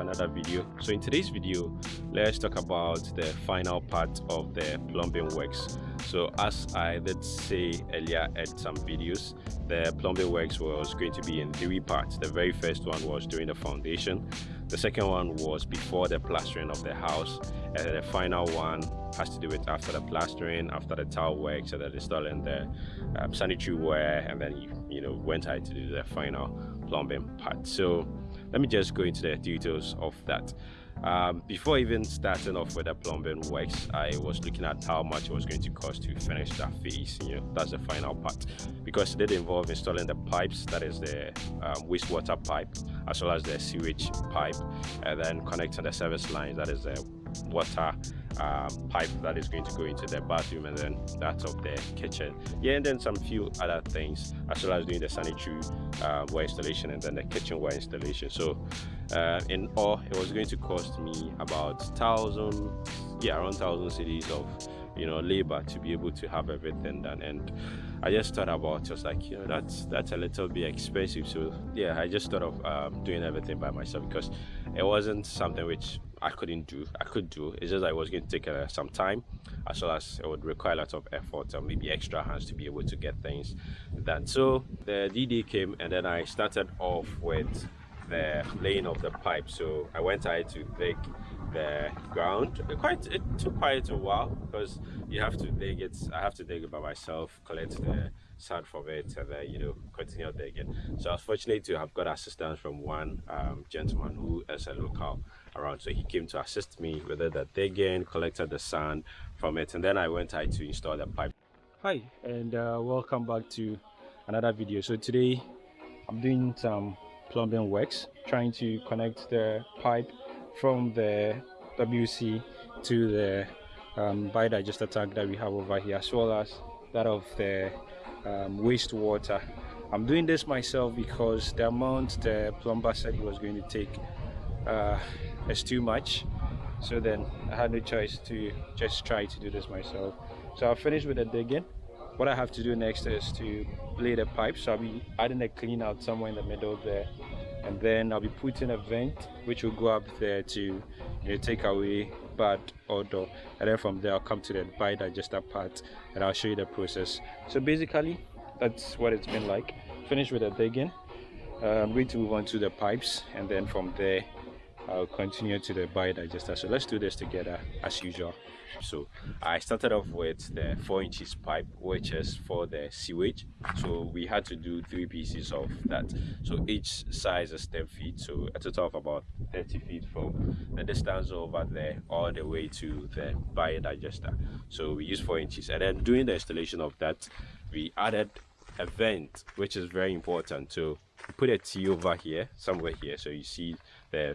another video. So in today's video let's talk about the final part of the plumbing works. So as i did say earlier at some videos the plumbing works was going to be in three parts. The very first one was during the foundation. The second one was before the plastering of the house and the final one has to do with after the plastering after the tile works and then installing the um, sanitary ware and then you, you know went ahead to do the final plumbing part. So let me just go into the details of that. Um, before even starting off with the plumbing works i was looking at how much it was going to cost to finish that phase you know that's the final part. Because it did involve installing the pipes that is the um, wastewater pipe as well as the sewage pipe and then connecting the service lines that is the water um, pipe that is going to go into the bathroom and then that of the kitchen. Yeah and then some few other things as well as doing the sanitary uh, installation and then the kitchenware installation. So uh, in all it was going to cost me about thousand yeah around thousand cedis of you know labor to be able to have everything done. And i just thought about just like you know that's that's a little bit expensive. So yeah i just thought of um, doing everything by myself because it wasn't something which I couldn't do. I could do. It's just I was going to take uh, some time, as well as it would require a lot of effort and maybe extra hands to be able to get things done. So the DD came, and then I started off with the laying of the pipe. So I went ahead to dig the ground. It quite it took quite a while because you have to dig it. I have to dig it by myself, collect the sand from it, and then you know continue digging. So I was fortunate to have got assistance from one um, gentleman who is a local around. So he came to assist me with the digging, collected the sand from it, and then I went ahead to install the pipe. Hi, and uh, welcome back to another video. So today I'm doing some plumbing works, trying to connect the pipe from the WC to the um, biodigester tank that we have over here, as well as that of the um, wastewater. I'm doing this myself because the amount the plumber said he was going to take uh, is too much. So then I had no choice to just try to do this myself. So I finished with the digging. What I have to do next is to lay the pipe. So I'll be adding a clean out somewhere in the middle there. And then I'll be putting a vent which will go up there to you know, take away odor. And then from there I'll come to the biodigester part and I'll show you the process. So basically that's what it's been like. Finished with the digging. Uh, I'm going to move on to the pipes and then from there I'll continue to the biodigester. So let's do this together as usual. So I started off with the 4 inches pipe which is for the sewage. So we had to do three pieces of that. So each size is 10 feet. So a total of about 30 feet from the distance over there all the way to the biodigester. So we use 4 inches and then during the installation of that we added a vent which is very important. So put a T over here somewhere here so you see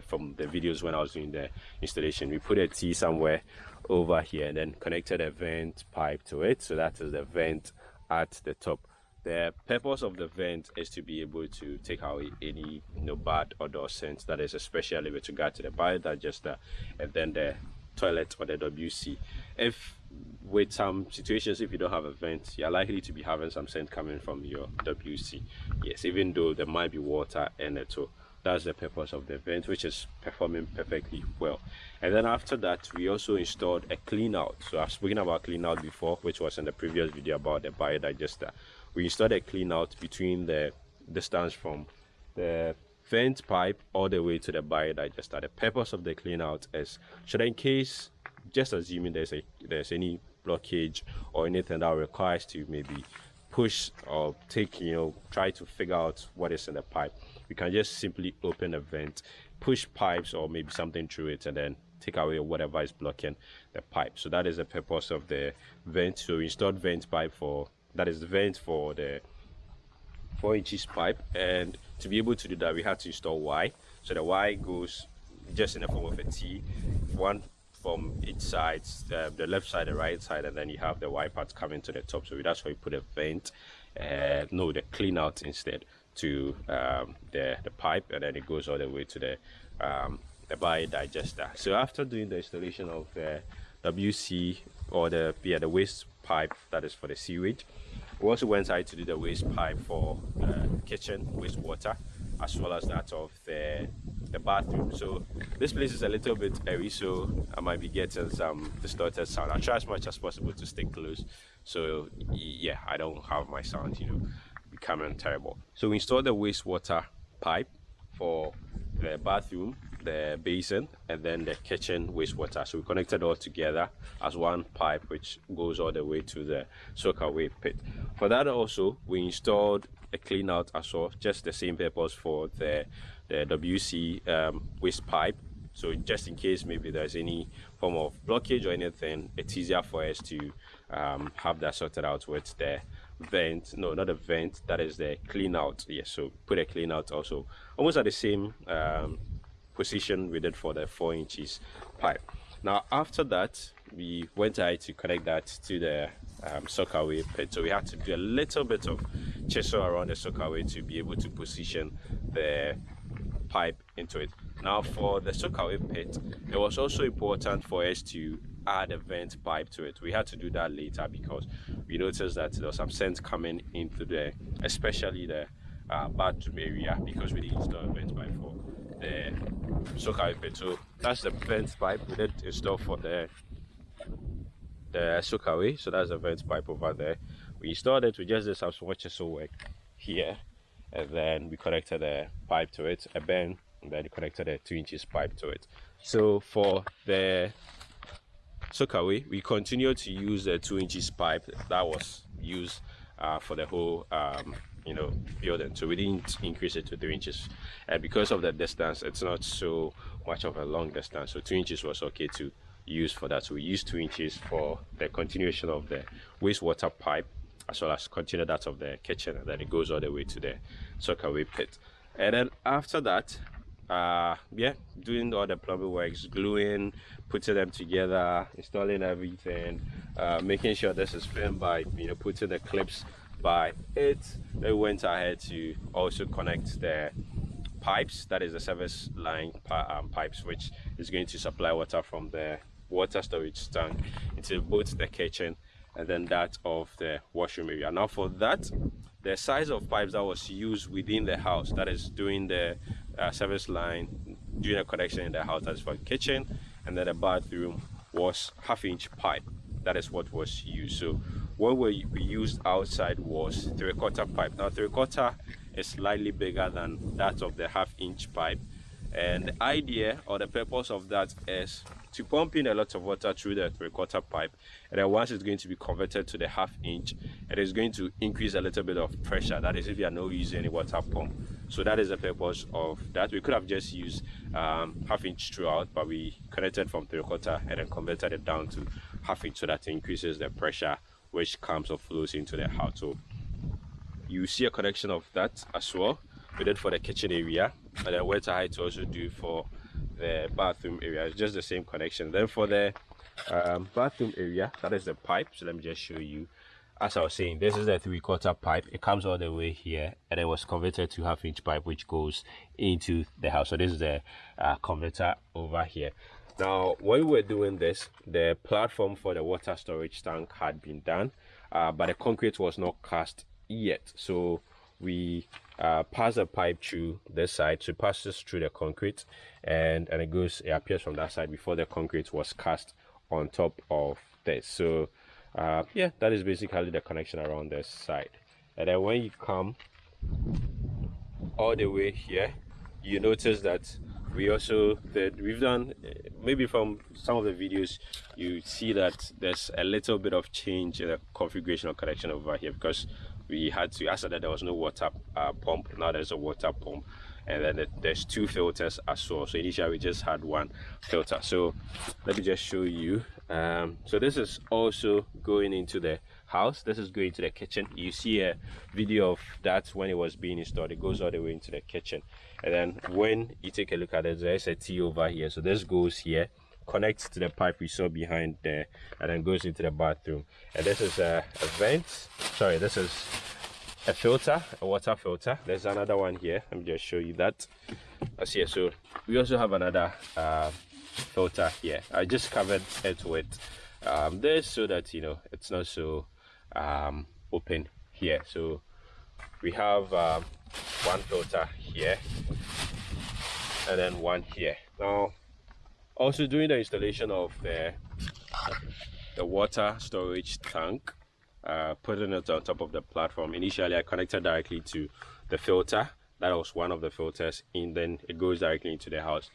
from the videos when I was doing the installation. We put a T somewhere over here and then connected a vent pipe to it. So that is the vent at the top. The purpose of the vent is to be able to take away any you know bad odor scent that is especially with regard to the biodigester and then the toilet or the WC if with some situations if you don't have a vent you're likely to be having some scent coming from your WC yes even though there might be water in it so that's the purpose of the vent which is performing perfectly well. And then after that we also installed a clean out. So i've spoken about clean out before which was in the previous video about the biodigester. We installed a clean out between the distance from the vent pipe all the way to the biodigester. The purpose of the clean out is should in case just assuming there's a there's any blockage or anything that requires to maybe push or take you know try to figure out what is in the pipe we can just simply open a vent push pipes or maybe something through it and then take away whatever is blocking the pipe. So that is the purpose of the vent. So we installed vent pipe for that is the vent for the four inches pipe. And to be able to do that we had to install y so the y goes just in the form of a t one from each side, uh, the left side, the right side, and then you have the Y part coming to the top. So that's why you put a vent, uh, no, the clean out instead to um, the, the pipe, and then it goes all the way to the, um, the biodigester. So after doing the installation of the WC or the, yeah, the waste pipe that is for the sewage, we also went out to do the waste pipe for uh, kitchen wastewater as well as that of the the bathroom. So this place is a little bit airy so i might be getting some distorted sound. I try as much as possible to stay close. So yeah i don't have my sound you know becoming terrible so we installed the wastewater pipe for the bathroom the basin and then the kitchen wastewater. So we connected all together as one pipe which goes all the way to the soak away pit. For that also we installed a clean out as well just the same purpose for the the wc um, waste pipe. So just in case maybe there's any form of blockage or anything it's easier for us to um, have that sorted out with the vent no not a vent that is the clean out yes so put a clean out also. Almost at the same um, position we did for the four inches pipe. Now after that we went ahead to connect that to the um, soakaway pit. So we had to do a little bit of chisel around the soakaway to be able to position the pipe into it. Now for the soakaway pit it was also important for us to add a vent pipe to it we had to do that later because we noticed that there was some scent coming into the especially the uh, bathroom area because we didn't install a vent pipe for the soakaway pit. So that's the vent pipe we did install for the the soakaway. So that's the vent pipe over there. We installed it. We just did some swatches work here, and then we connected the pipe to it, a bend, and then connected a two inches pipe to it. So for the soakaway, we continue to use the two inches pipe that was used uh, for the whole um, you know building. So we didn't increase it to three inches. And because of the distance it's not so much of a long distance. So two inches was okay to use for that. So we used two inches for the continuation of the wastewater pipe as well as continue that of the kitchen and then it goes all the way to the soakaway pit and then after that uh yeah doing all the plumbing works gluing putting them together installing everything uh making sure this is firm by you know putting the clips by it. They went ahead to also connect the pipes that is the service line um, pipes which is going to supply water from the water storage tank into both the kitchen and then that of the washroom area. Now for that the size of pipes that was used within the house that is doing the uh, service line doing a connection in the house that's for the kitchen and then the bathroom was half inch pipe. That is what was used. So what we, we used outside was three quarter pipe. Now three quarter is slightly bigger than that of the half inch pipe and the idea or the purpose of that is to pump in a lot of water through the three quarter pipe. And then once it's going to be converted to the half inch it is going to increase a little bit of pressure. That is if you are not using any water pump. So that is the purpose of that. We could have just used um, half inch throughout but we connected from three quarter and then converted it down to half inch. So that increases the pressure which comes or flows into the house so you see a connection of that as well we did for the kitchen area and then went ahead to also do for the bathroom area. It's just the same connection. Then for the um, bathroom area that is the pipe. So let me just show you. As i was saying this is the three-quarter pipe. It comes all the way here and it was converted to half inch pipe which goes into the house. So this is the uh, converter over here. Now when we were doing this the platform for the water storage tank had been done uh, but the concrete was not cast yet. So we uh, pass a pipe through this side so it passes through the concrete and and it goes it appears from that side before the concrete was cast on top of this. So uh, yeah that is basically the connection around this side. And then when you come all the way here you notice that we also that we've done maybe from some of the videos you see that there's a little bit of change in the configuration of connection over here because we had to I said that there was no water uh, pump. Now there's a water pump and then it, there's two filters as well so initially we just had one filter. So let me just show you. Um, so this is also going into the house. This is going to the kitchen. You see a video of that when it was being installed. It goes all the way into the kitchen. And then when you take a look at it there's a t over here. So this goes here connects to the pipe we saw behind there and then goes into the bathroom. And this is a, a vent. Sorry this is a filter a water filter. There's another one here. Let me just show you that. That's here. So we also have another uh, filter here. I just covered it with um, this so that you know it's not so um, open here. So we have um, one filter here and then one here. Now also during the installation of the the water storage tank uh, putting it on top of the platform. Initially i connected directly to the filter. That was one of the filters and then it goes directly into the house.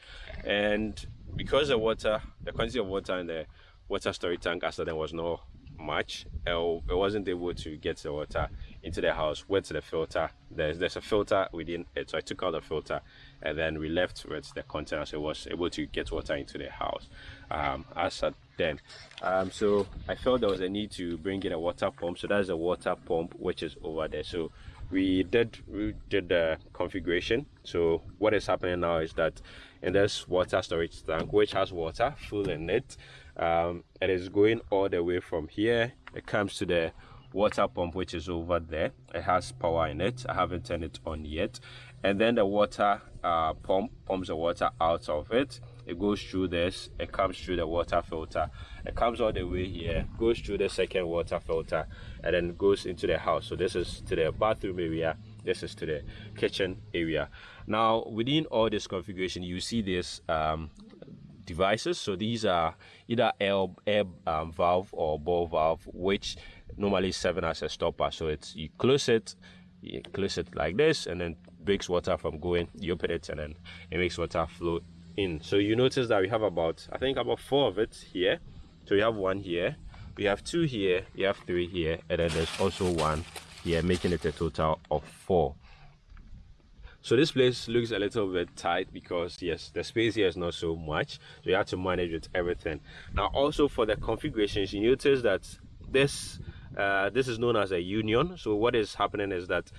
And because the water the quantity of water in the water storage tank as then was not much. It wasn't able to get the water into the house went to the filter. There's there's a filter within it so i took out the filter and then we left with the container so it was able to get water into the house. Um, as at then um, so i felt there was a need to bring in a water pump so that's a water pump which is over there. So we did we did the configuration. So what is happening now is that in this water storage tank which has water full in it um, it is going all the way from here. It comes to the water pump which is over there. It has power in it. I haven't turned it on yet. And then the water uh, pump pumps the water out of it. It goes through this. It comes through the water filter. It comes all the way here goes through the second water filter and then goes into the house. So this is to the bathroom area. This is to the kitchen area. Now within all this configuration you see this um, devices. So these are either air, air um, valve or ball valve which normally seven as a stopper. So it's you close it you close it like this and then breaks water from going you open it and then it makes water flow in. So you notice that we have about i think about four of it here. So we have one here we have two here we have three here and then there's also one here making it a total of four so this place looks a little bit tight because yes the space here is not so much. So you have to manage with everything. Now also for the configurations you notice that this uh, this is known as a union. So what is happening is that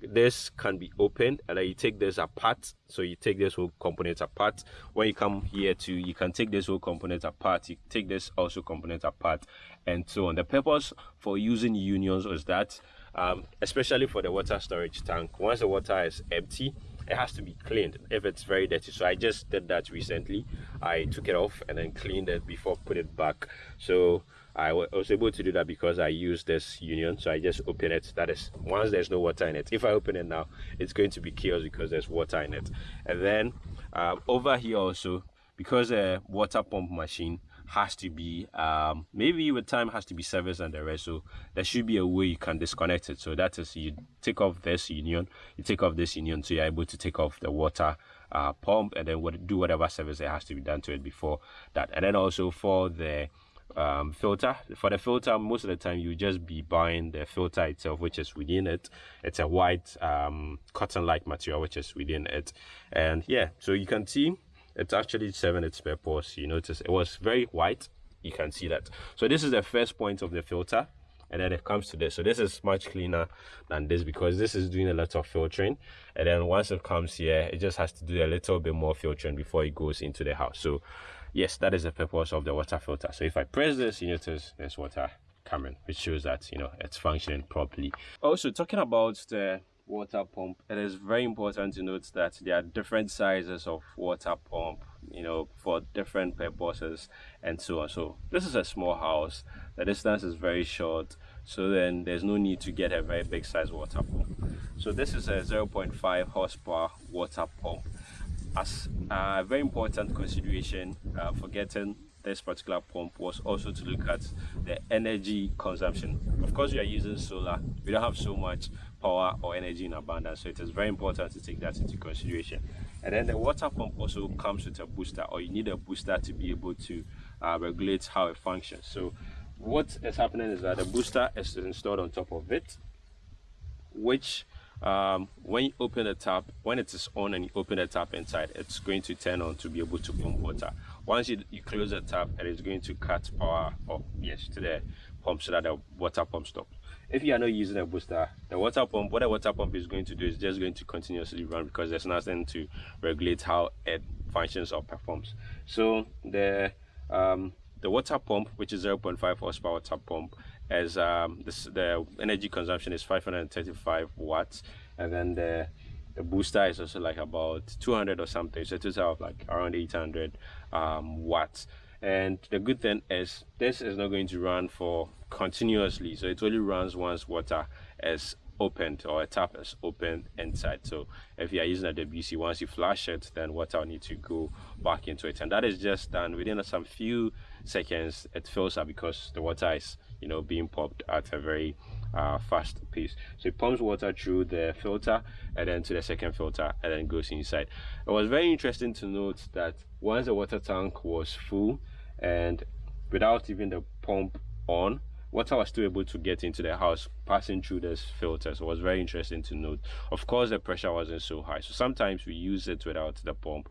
this can be opened and then you take this apart. So you take this whole component apart. When you come here to you can take this whole component apart. You take this also component apart and so on. The purpose for using unions is that um, especially for the water storage tank. Once the water is empty it has to be cleaned if it's very dirty. So i just did that recently. I took it off and then cleaned it before put it back. So i was able to do that because i used this union. So i just open it. That is once there's no water in it if i open it now it's going to be chaos because there's water in it. And then um, over here also because a water pump machine has to be um, maybe with time has to be serviced and the rest. So there should be a way you can disconnect it. So that is you take off this union you take off this union so you're able to take off the water uh, pump and then what, do whatever service that has to be done to it before that. And then also for the um, filter for the filter most of the time you just be buying the filter itself which is within it. It's a white um, cotton like material which is within it. And yeah so you can see it's actually serving its purpose you notice. It was very white you can see that. So this is the first point of the filter and then it comes to this. So this is much cleaner than this because this is doing a lot of filtering. And then once it comes here it just has to do a little bit more filtering before it goes into the house. So yes that is the purpose of the water filter. So if i press this you notice there's water coming which shows that you know it's functioning properly. Also talking about the water pump. It is very important to note that there are different sizes of water pump you know for different purposes and so on. So this is a small house. The distance is very short. So then there's no need to get a very big size water pump. So this is a 0.5 horsepower water pump. As a very important consideration uh, for getting this particular pump was also to look at the energy consumption. Of course we are using solar. We don't have so much power or energy in abundance so it is very important to take that into consideration. And then the water pump also comes with a booster or you need a booster to be able to uh, regulate how it functions. So what is happening is that the booster is installed on top of it which um, when you open the tap when it is on and you open the tap inside it's going to turn on to be able to pump water once you, you close the tap it is going to cut power or yes to the pump so that the water pump stops if you are not using a booster the water pump what water pump is going to do is just going to continuously run because there's nothing to regulate how it functions or performs. So the um, the water pump which is 0.5 horsepower water pump as um, this, the energy consumption is 535 watts. And then the the booster is also like about 200 or something so total of like around 800 um, watts. And the good thing is this is not going to run for continuously so it only runs once water is opened or a tap is opened inside. So if you are using a WC once you flush it then water will need to go back into it. And that is just done within some few seconds it fills up because the water is you know being pumped at a very uh, fast pace. So it pumps water through the filter and then to the second filter and then goes inside. It was very interesting to note that once the water tank was full and without even the pump on water was still able to get into the house passing through this filter so it was very interesting to note. Of course the pressure wasn't so high. So sometimes we use it without the pump.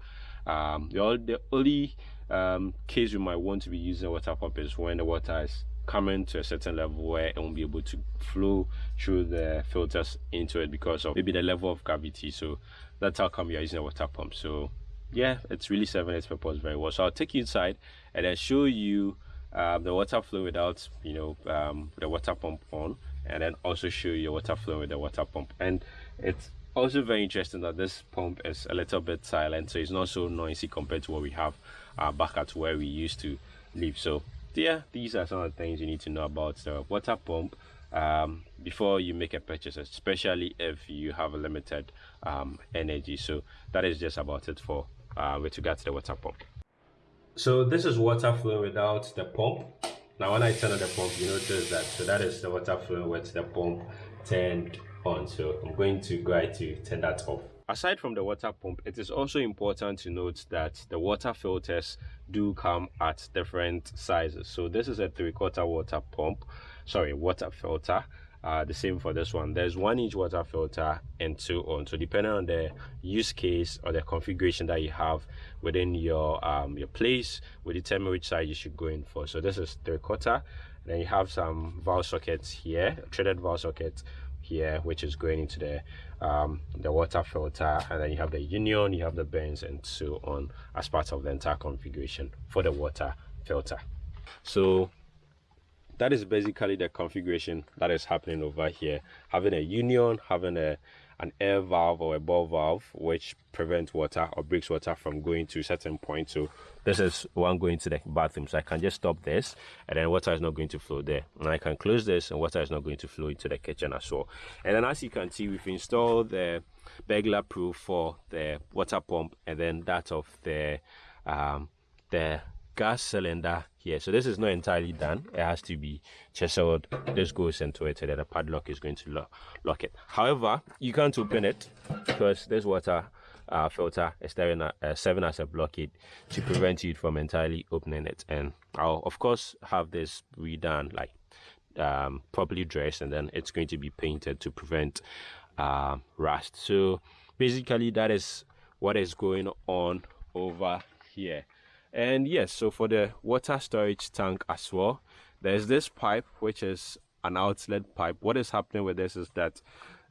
Um, the, the only um, case we might want to be using a water pump is when the water is coming to a certain level where it won't be able to flow through the filters into it because of maybe the level of gravity. So that's how come you're using a water pump. So yeah it's really serving its purpose very well. So i'll take you inside and then show you um, the water flow without you know um, the water pump on and then also show you your water flow with the water pump. And it's also very interesting that this pump is a little bit silent so it's not so noisy compared to what we have uh, back at where we used to live. So yeah these are some of the things you need to know about the water pump um, before you make a purchase especially if you have a limited um, energy. So that is just about it for uh, with regard to the water pump. So this is water flowing without the pump. Now when i turn on the pump you notice that so that is the water flowing with the pump turned on. So i'm going to go ahead to turn that off aside from the water pump it is also important to note that the water filters do come at different sizes. So this is a three quarter water pump sorry water filter uh, the same for this one. There's one inch water filter and two on. So depending on the use case or the configuration that you have within your um, your place will determine which size you should go in for. So this is three quarter then you have some valve sockets here threaded valve socket here which is going into the um, the water filter and then you have the union you have the bends and so on as part of the entire configuration for the water filter. So that is basically the configuration that is happening over here. Having a union having a an air valve or a ball valve which prevents water or breaks water from going to a certain point. So this is one going to the bathroom so i can just stop this and then water is not going to flow there. And i can close this and water is not going to flow into the kitchen as well and then as you can see we've installed the burglar proof for the water pump and then that of the um the gas cylinder here. So this is not entirely done. It has to be chiseled. This goes into it and then the padlock is going to lock, lock it. However you can't open it because this water uh, filter is serving, uh, serving as a blockade to prevent you from entirely opening it. And i'll of course have this redone like um, properly dressed and then it's going to be painted to prevent uh, rust. So basically that is what is going on over here. And yes so for the water storage tank as well there's this pipe which is an outlet pipe. What is happening with this is that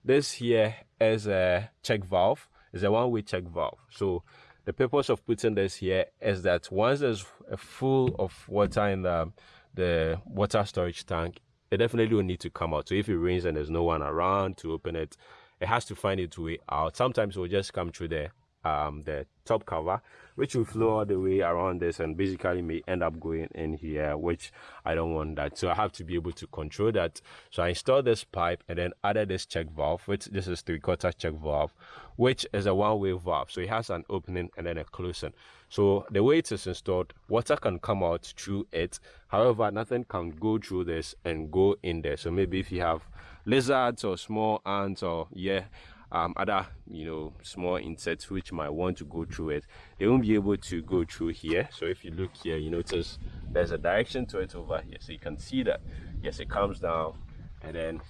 this here is a check valve is a one-way check valve. So the purpose of putting this here is that once there's a full of water in the the water storage tank it definitely will need to come out. So if it rains and there's no one around to open it it has to find its way out. Sometimes it will just come through the um, the top cover which will flow all the way around this and basically may end up going in here which I don't want that. So I have to be able to control that. So I installed this pipe and then added this check valve which this is three quarter check valve which is a one-way valve. So it has an opening and then a closing. So the way it is installed water can come out through it. However nothing can go through this and go in there. So maybe if you have lizards or small ants or yeah um, other you know small insects which might want to go through it they won't be able to go through here. So if you look here you notice there's a direction to it over here. So you can see that yes it comes down and then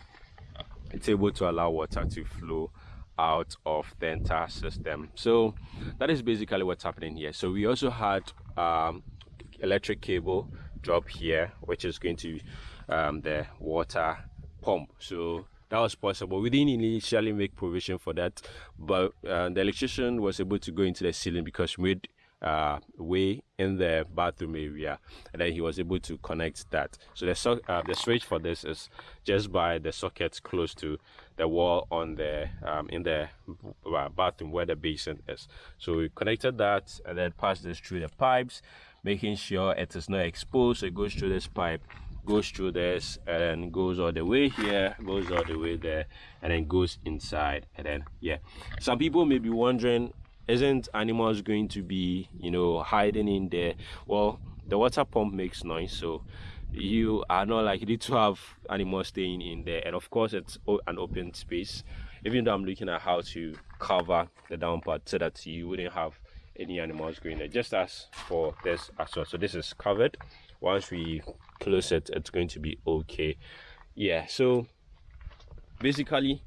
it's able to allow water to flow out of the entire system. So that is basically what's happening here. So we also had um, electric cable drop here which is going to um, the water pump. So that was possible. We didn't initially make provision for that, but uh, the electrician was able to go into the ceiling because we made uh, way in the bathroom area, and then he was able to connect that. So the so uh, the switch for this is just by the socket close to the wall on the um, in the uh, bathroom where the basin is. So we connected that and then passed this through the pipes, making sure it is not exposed. So it goes through this pipe goes through this and goes all the way here goes all the way there and then goes inside and then yeah. Some people may be wondering isn't animals going to be you know hiding in there? Well the water pump makes noise so you are not likely to have animals staying in there. And of course it's an open space. Even though i'm looking at how to cover the down part so that you wouldn't have any animals going there just as for this as well. So this is covered. Once we close it it's going to be okay. Yeah so basically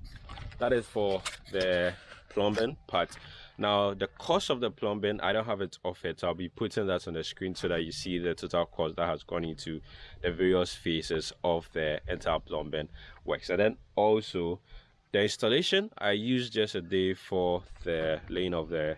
that is for the plumbing part. Now the cost of the plumbing i don't have it off it so i'll be putting that on the screen so that you see the total cost that has gone into the various phases of the entire plumbing works. And then also the installation i used just a day for the laying of the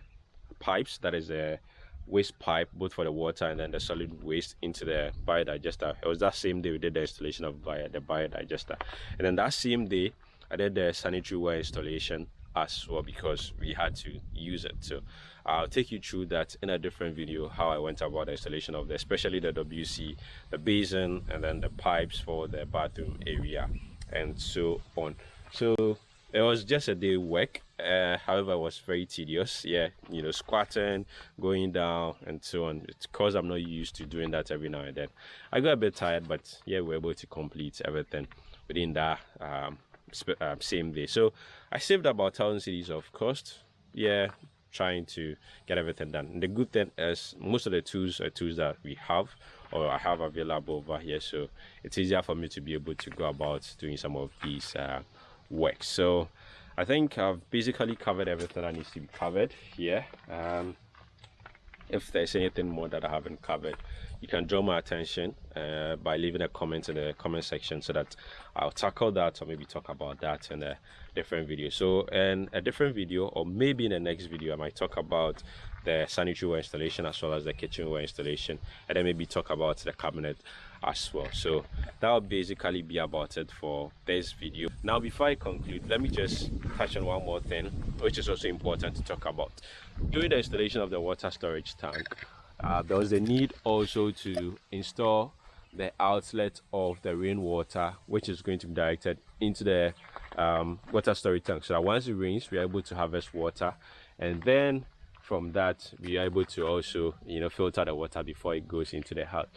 pipes that is a waste pipe both for the water and then the solid waste into the biodigester. It was that same day we did the installation of the biodigester. And then that same day i did the sanitary ware installation as well because we had to use it. So i'll take you through that in a different video how i went about the installation of the especially the wc the basin and then the pipes for the bathroom area and so on. So it was just a day work uh, however it was very tedious. Yeah you know squatting going down and so on. It's because i'm not used to doing that every now and then. I got a bit tired but yeah we are able to complete everything within that um, uh, same day. So i saved about 1000 cedis of cost yeah trying to get everything done. And the good thing is most of the tools are tools that we have or i have available over here so it's easier for me to be able to go about doing some of these uh, work. So i think i've basically covered everything that needs to be covered here. Um, if there's anything more that i haven't covered you can draw my attention uh, by leaving a comment in the comment section so that i'll tackle that or maybe talk about that in a different video. So in a different video or maybe in the next video i might talk about the sanitary ware installation as well as the kitchenware installation. And then maybe talk about the cabinet as well. So that'll basically be about it for this video. Now before i conclude let me just touch on one more thing which is also important to talk about. During the installation of the water storage tank uh, there was a need also to install the outlet of the rainwater which is going to be directed into the um, water storage tank. So that once it rains we're able to harvest water. And then from that we are able to also you know filter the water before it goes into the house.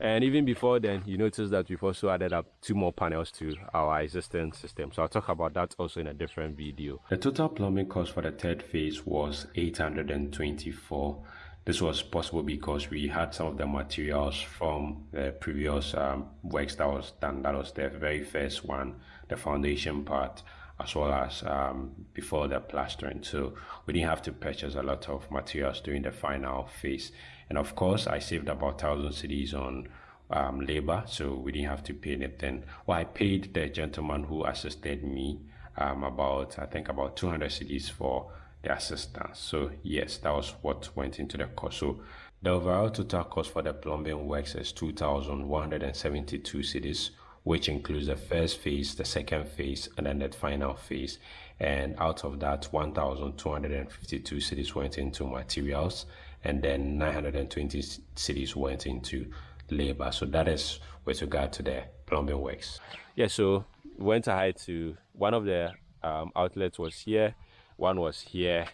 And even before then you notice that we've also added up two more panels to our existing system. So i'll talk about that also in a different video. The total plumbing cost for the third phase was 824 this was possible because we had some of the materials from the previous um, works that was done. That was the very first one the foundation part as well as um, before the plastering. So we didn't have to purchase a lot of materials during the final phase. And of course, I saved about 1,000 cedis on um, labor, so we didn't have to pay anything. Well, I paid the gentleman who assisted me um, about, I think, about 200 cedis for the assistance. So yes, that was what went into the cost. So the overall total cost for the plumbing works is 2,172 cedis which includes the first phase, the second phase, and then the final phase. And out of that, 1,252 cedis went into materials, and then 920 cedis went into labor. So that is with regard to the plumbing works. Yeah, so went ahead to one of the um, outlets was here, one was here.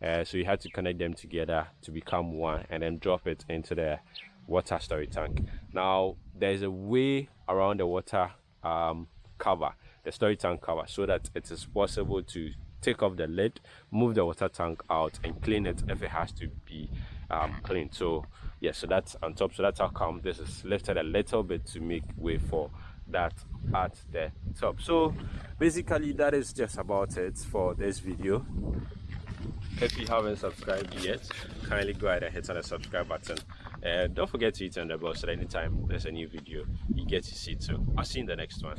Uh, so you had to connect them together to become one and then drop it into the water storage tank. Now, there's a way around the water um, cover, the storage tank cover, so that it is possible to take off the lid, move the water tank out, and clean it if it has to be um, cleaned. So, yeah, so that's on top. So that's how come this is lifted a little bit to make way for that at the top. So, basically, that is just about it for this video if you haven't subscribed yet kindly go ahead and hit on the subscribe button and don't forget to hit on the bell so anytime there's a new video you get to see too i'll see you in the next one